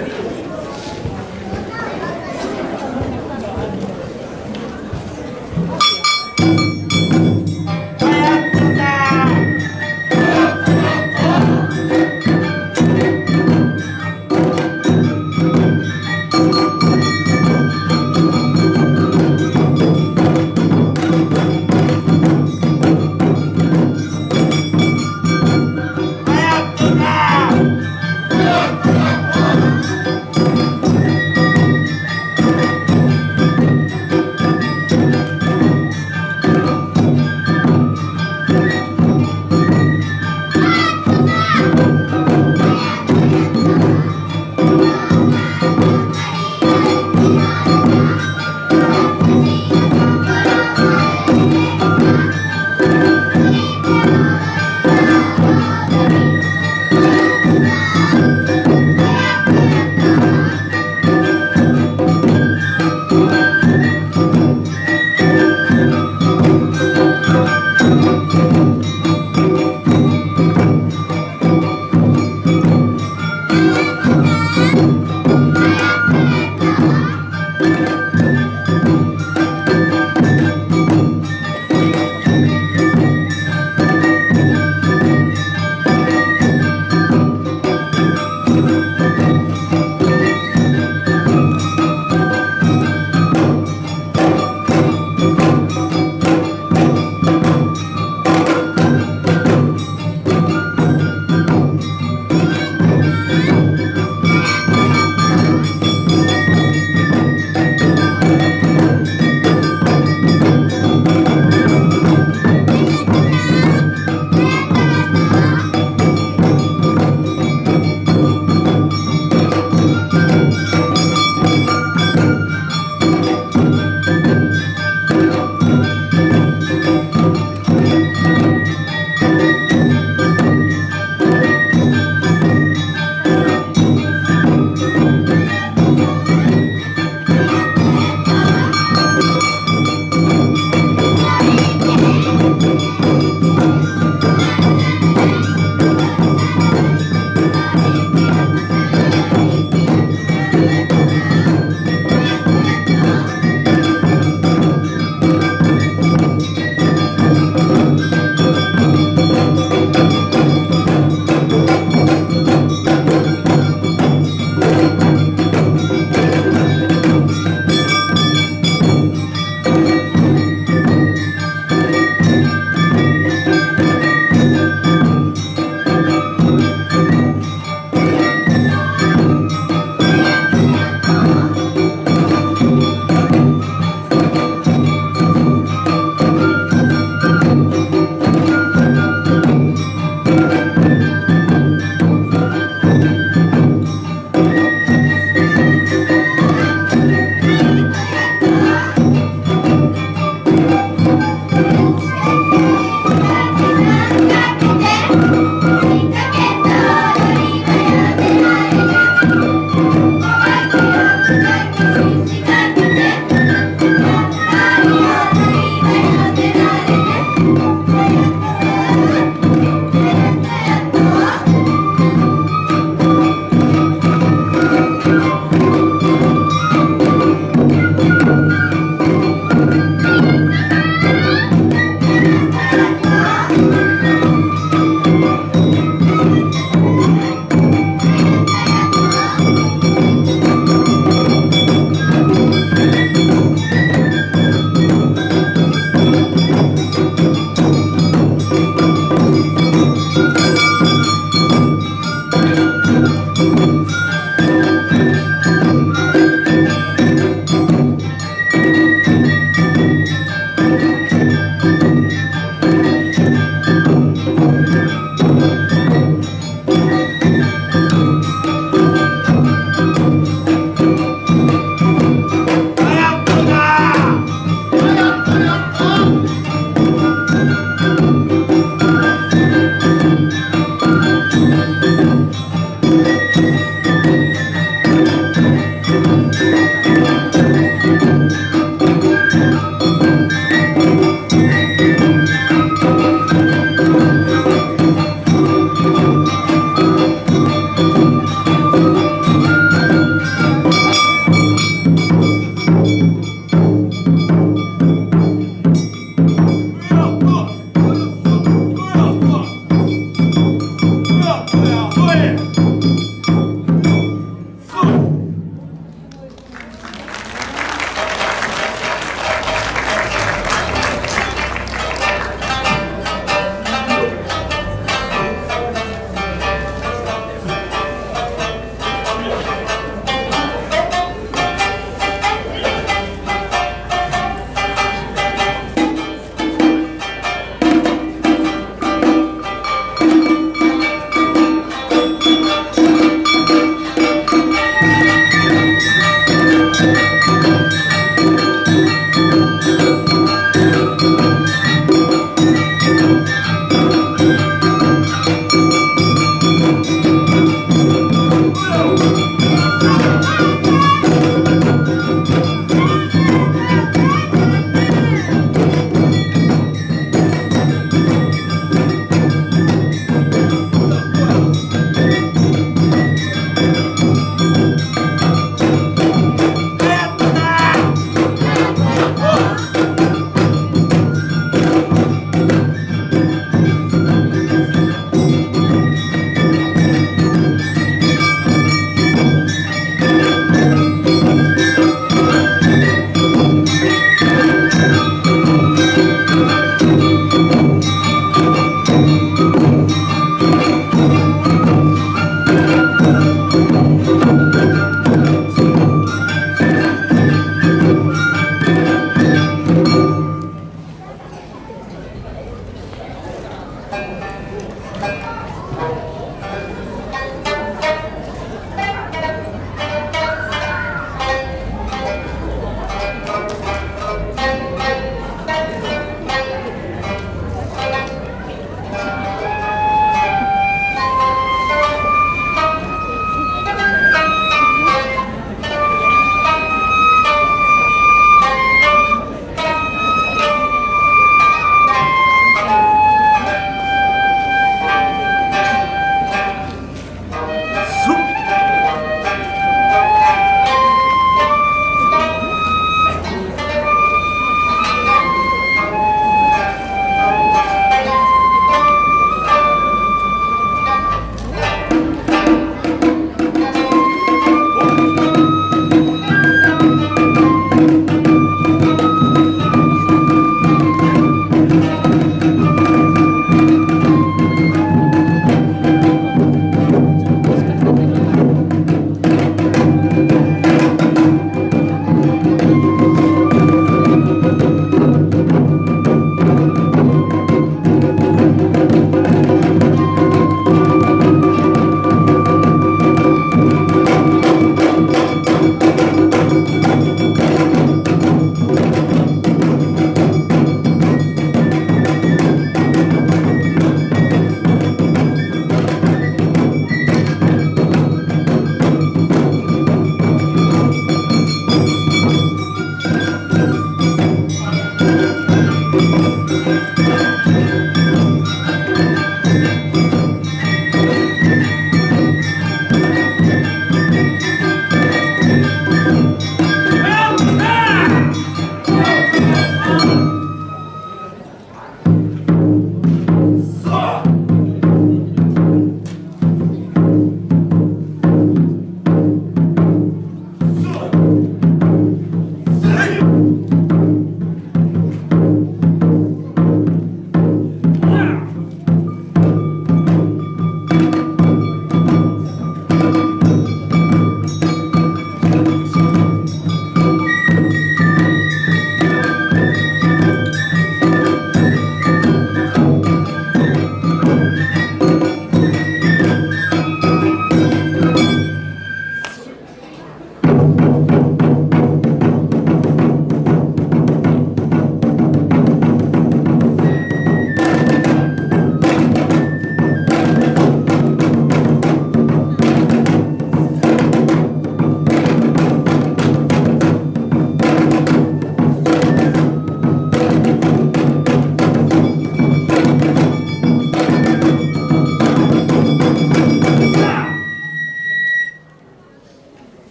anymore.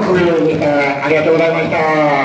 ごありがとうございました。